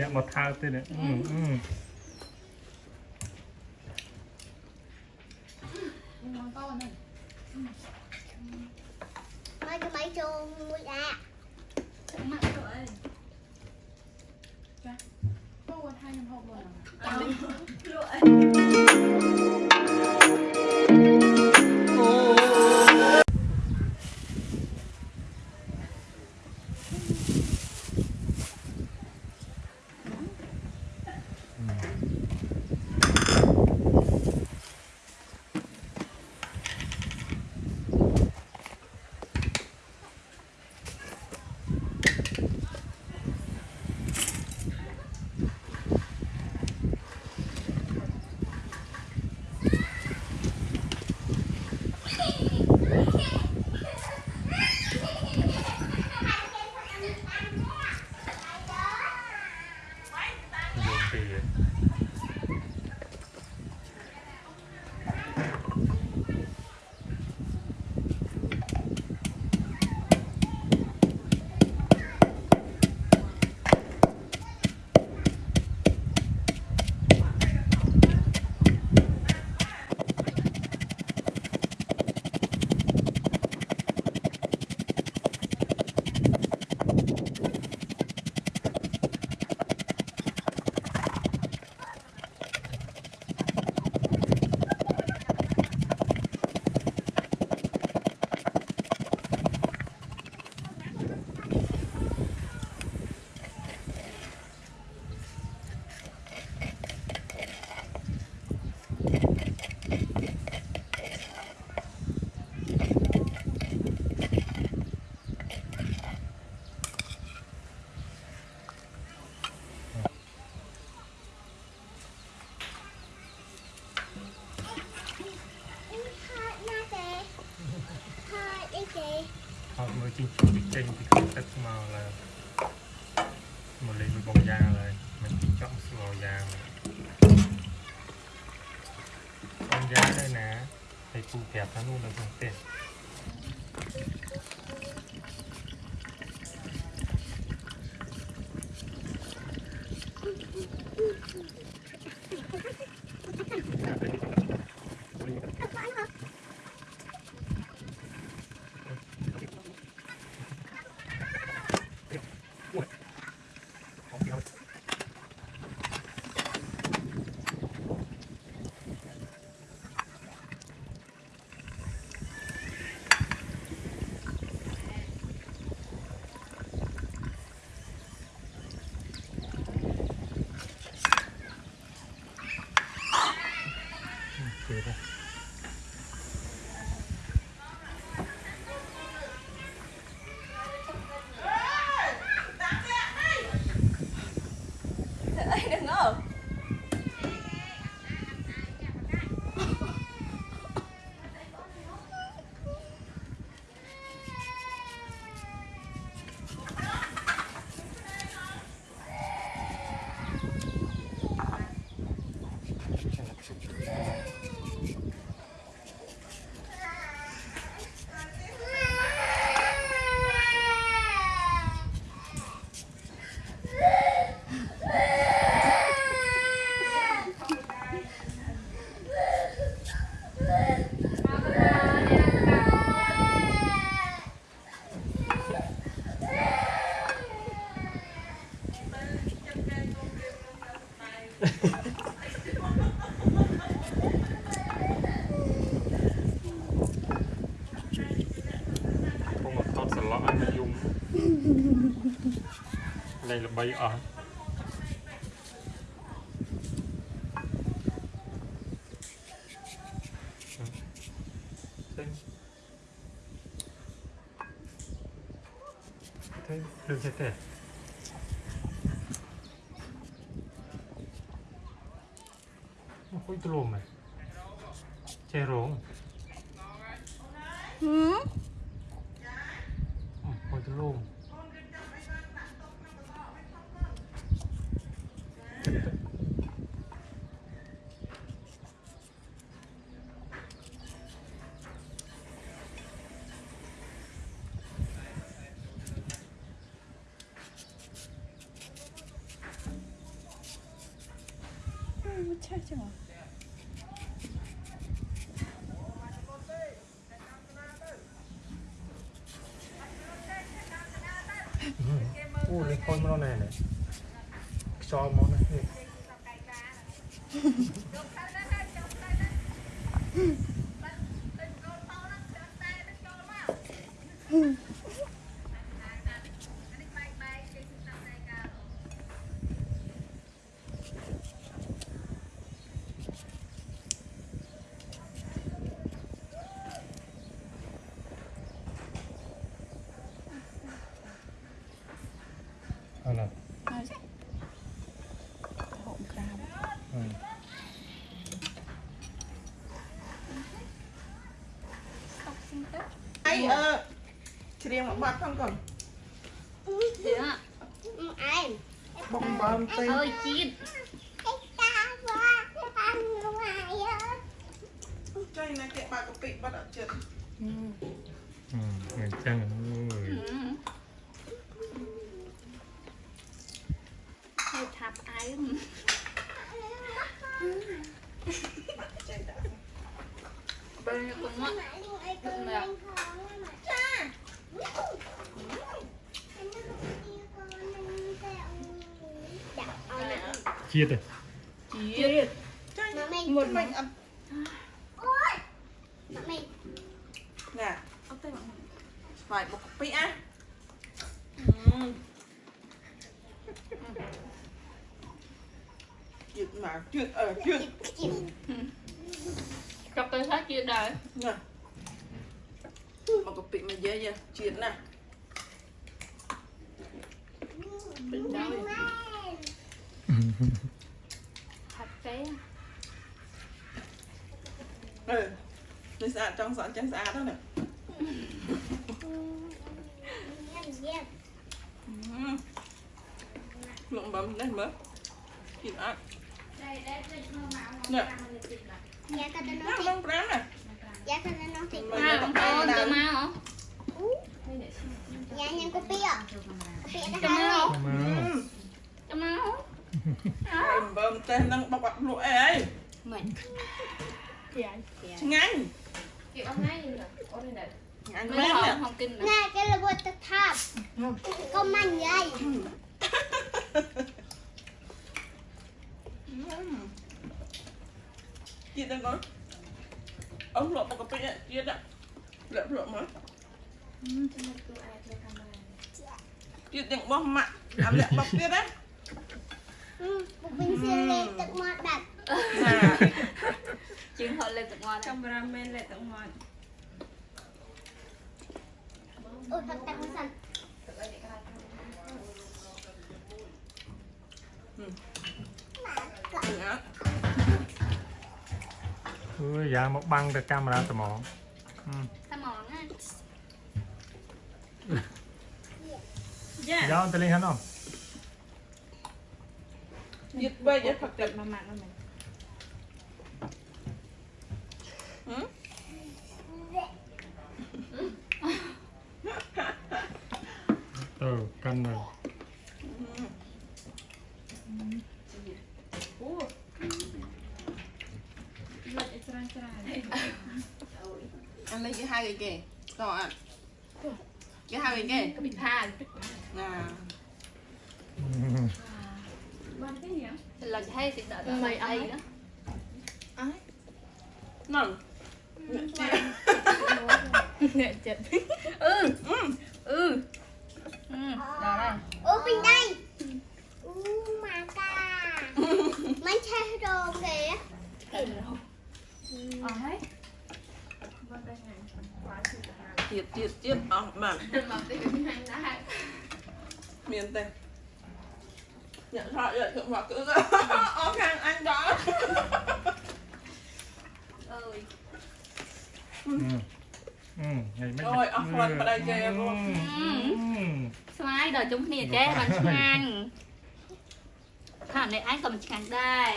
អ្នកមកថើបទៀតនេះអឺអឺ ngon con này មកទៅមកចូលមួយដែរ mặn rồi Dạ. có qua hai năm hộp rồi à? យំ ជីងពីចេញពីក្នុងទឹកមកឡើយមកលេងមួយបងយ៉ាងឡើយមិនជីងចង់ស្លោយ៉ាងបងយ៉ាងដែរណាហើយពូប្រាប់ថានោះនៅក្នុងផ្ទះ Kìa đây. đừng có Không mà thọt sờ lọ anh dùng Đây là bay ở Thế Thế đừng chết thế Ôi tôi lùm này Che rốn hử Ôi tôi lùm ឆេះចឹងហ៎អូនេះខូច មកណែនេះខ្យល់មកណានេះเអឺច្រៀងមកបាត់ផងកូនច្រៀងអែមបងបំទៅអើយជាតិចៃណាគេបាក់កពីបាត់អត់ចិត្តអឺអញ្ចឹងអូយ ជាតិទេជាតិចៃ Mà mình មុនមិញអត់ Ôi Mà mình ណាអត់ទៅមកស្វាយបុកកាពិអាជឿមកជឿអឺជឿ chịu កັບទៅថាជាតិដែរណាបុកកាពិមកយាយជាតិណា Lên ថាប់ទេ អឺនេះស្អាតចង់ស្អាតចឹងស្អាតហ្នឹងណា Làm gì លោកបំនេះមើលគិតអត់ Dạ tao nó ណា nói បង5ណា Dạ tao nó nói thì មកមកបងប្អូនទៅមកហ៎ Dạ nhân cô Pia Pia đã ចាំមក hai មកចាំមកហើយបើមទេនឹងបុកអត់លក់អីហើយមិនយ៉ាឆ្ងា ញ់គេអត់ណៃអត់ណៃឆ្ងាញ់មិនមែនហណាងហងគិន Nè cái là bột tập tháp Con mạnh vậy ជាតិហ្នឹងកូនអស់លក់បុកកាពិជាតិលាក់លក់ មកជាតិទាំងបោះម៉ាក់អាលាក់បុកទៀតណា Một bình xuyên lên tập mọt đặt ណាជើងហត់លេទឹកមកកាមេរ៉ាមែនលេតមក Ôi thật tăng một sân អឺណាអើយយ៉ាងមកបាំងទៅកាមេរ៉ាត្មងอืมតែមកណាយ៉ាយ៉ាងទៅលេងហ្នឹងអត់ជាតិបីយកផឹកទឹកមកម៉ាក់នោះមែនហឹមទៅកាន់នៅលេតច្រានច្រាន អានេះគេហៅអីគេតោះអត់គេហៅអីគេ ក៏ពិថា ណា បានទេ ញ៉ាំឡើយឲ្យសិដកមិនអីណាហ្នឹងអ្នកចិត្តអឺអឺអឺដល់ហើយ Ôi bình đây Ú mà ca Mấy xe đồ kìa អស់ហើយបានតែញ៉ាំបានជិះទៅហាជាតិជាតិជាតិអស់បាទមកទីវិញហ្នឹងដែរមានទេ អ្នកថតយកខ្ញុំមកគឺអស់ខាងអញដល់អើយអឺអឺអស់ខ្លួនប្តីចេះបងស្វាយដល់ជុំគ្នាចេះបានឆ្ងាញ់ខាងនេះឯងក៏មិនឆ្ងាញ់ដែរ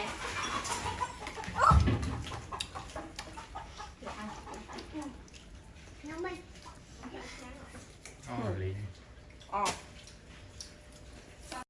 អរលីអស់